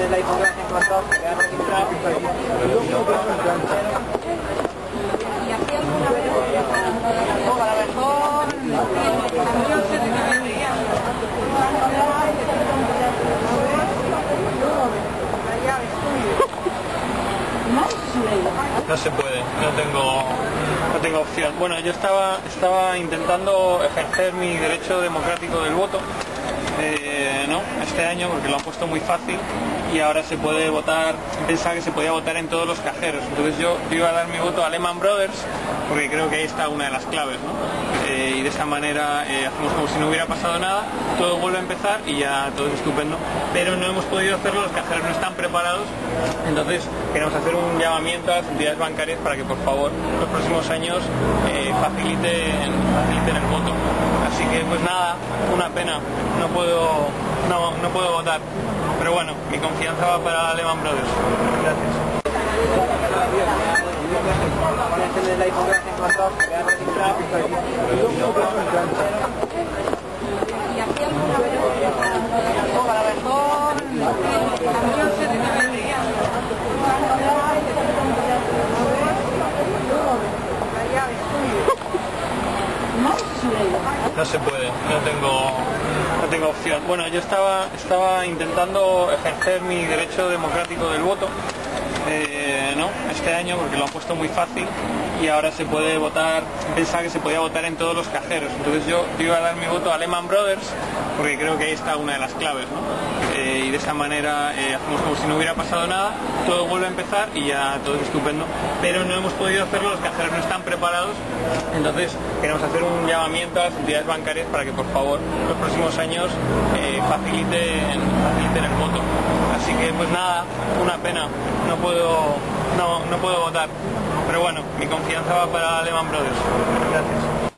que registrado. Y aquí alguna vez, a lo mejor. No se puede, no tengo, no tengo opción. Bueno, yo estaba, estaba intentando ejercer mi derecho democrático del voto eh, este año porque lo han puesto muy fácil y ahora se puede votar, pensaba que se podía votar en todos los cajeros. Entonces yo, iba a dar mi voto a Lehman Brothers porque creo que ahí está una de las claves. Eh, y de esta manera eh, hacemos como si no hubiera pasado nada, todo vuelve a empezar y ya todo es estupendo. Pero no hemos podido hacerlo, los cajeros no están preparados. Entonces queremos hacer un llamamiento a las entidades bancarias para que por favor los próximos años eh, faciliten el voto. Nada, una pena, no puedo, no, no puedo votar. Pero bueno, mi confianza va para Lehman Brothers. Gracias. del iPhone que has encontrado, que has registrado. Y aquí alguna vez, o a lo mejor, yo sé de qué vendría. No se puede, no tengo, no tengo opción. Bueno, yo estaba, estaba intentando ejercer mi derecho democrático del voto eh, ¿no? este año porque lo han puesto muy fácil y ahora se puede votar, pensaba que se podía votar en todos los cajeros. Entonces yo, yo iba a dar mi voto a Lehman Brothers porque creo que ahí está una de las claves. ¿no? Y de esta manera eh, hacemos como si no hubiera pasado nada, todo vuelve a empezar y ya todo es estupendo. Pero no hemos podido hacerlo, los cajeros no están preparados. Entonces queremos hacer un llamamiento a las entidades bancarias para que por favor los próximos años eh, faciliten, faciliten el voto. Así que pues nada, una pena, no puedo, no, no puedo votar. Pero bueno, mi confianza va para Lehman Brothers. Gracias.